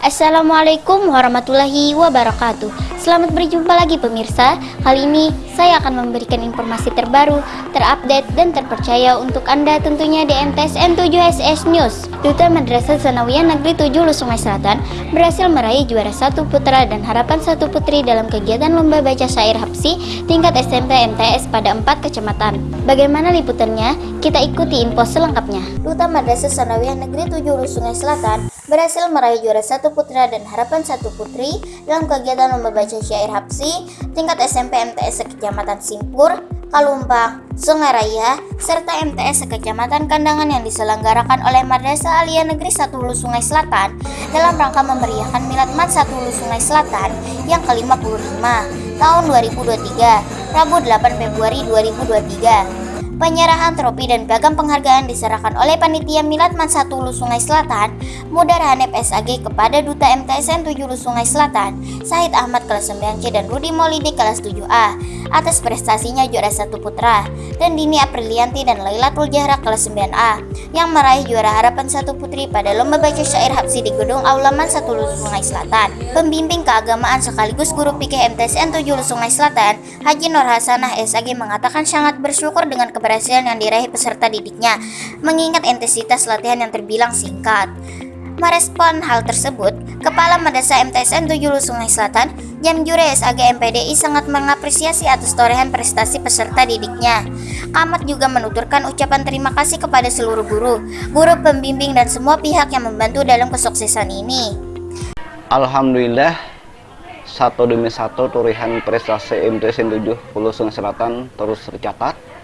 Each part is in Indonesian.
Assalamualaikum warahmatullahi wabarakatuh. Selamat berjumpa lagi pemirsa. Kali ini saya akan memberikan informasi terbaru, terupdate, dan terpercaya untuk Anda tentunya di MTSN 7SS News. Duta Madrasah Sanawiyah Negeri 7 Lusungai Selatan berhasil meraih juara satu putra dan harapan satu putri dalam kegiatan lomba baca syair Hapsi tingkat SMP MTS pada empat kecamatan. Bagaimana liputannya? Kita ikuti info selengkapnya. Duta Madrasah Sanawiyah Negeri 7 Lusungai Selatan berhasil meraih juara satu putra dan harapan satu putri dalam kegiatan lomba baca syair Hapsi tingkat SMP MTS Kecamatan Simpur, Kalumpang, Sungai Raya, serta MTS Kecamatan Kandangan yang diselenggarakan oleh Madrasah Alia Negeri 1 Hulu Sungai Selatan dalam rangka memeriahkan Milad Mat 1 Hulu Sungai Selatan yang ke-55 tahun 2023, Rabu 8 Februari 2023. Penyerahan trofi dan piagam penghargaan diserahkan oleh Panitia Milad Man 1 Hulu Sungai Selatan, Mudar Hanep SAG kepada Duta MTSN 7 Hulu Sungai Selatan, Said Ahmad kelas 9C dan Rudi Maulidi kelas 7A atas prestasinya juara satu putra, dan Dini Aprilianti dan Lailatul Jahra kelas 9A yang meraih juara harapan satu putri pada lomba baca syair Hapsi di Gedung Aulaman 1 Hulu Sungai Selatan. Pembimbing keagamaan sekaligus guru PK MTSN 7 Hulu Sungai Selatan, Haji Nur Hasanah SAG mengatakan sangat bersyukur dengan keberhasilan keberhasilan yang diraih peserta didiknya, mengingat intensitas latihan yang terbilang singkat. Merespon hal tersebut, Kepala Madrasah MTSN 7 Sungai Selatan, Jam Jure SAG MPDI sangat mengapresiasi atas torehan prestasi peserta didiknya. Kamat juga menuturkan ucapan terima kasih kepada seluruh guru, guru pembimbing dan semua pihak yang membantu dalam kesuksesan ini. Alhamdulillah, satu demi satu torehan prestasi MTSN 7 Hulu Sungai Selatan terus tercatat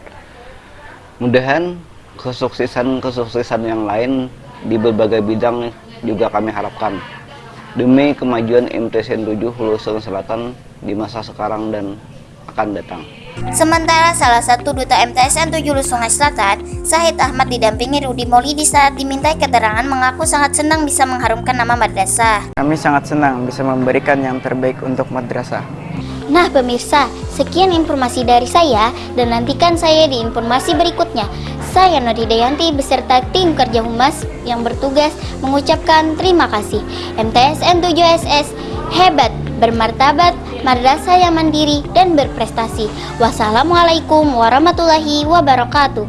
Mudahan kesuksesan-kesuksesan yang lain di berbagai bidang juga kami harapkan demi kemajuan MTSN 7 Hulu Sungai Selatan di masa sekarang dan akan datang. Sementara salah satu duta MTSN 7 Hulu Sungai Selatan, Sahid Ahmad didampingi Rudi Maulidi saat dimintai keterangan mengaku sangat senang bisa mengharumkan nama madrasah. Kami sangat senang bisa memberikan yang terbaik untuk madrasah. Nah pemirsa, sekian informasi dari saya dan nantikan saya di informasi berikutnya. Saya Nodi Dayanti beserta tim kerja humas yang bertugas mengucapkan terima kasih. MTSN 7SS hebat, bermartabat, madrasah yang mandiri dan berprestasi. Wassalamualaikum warahmatullahi wabarakatuh.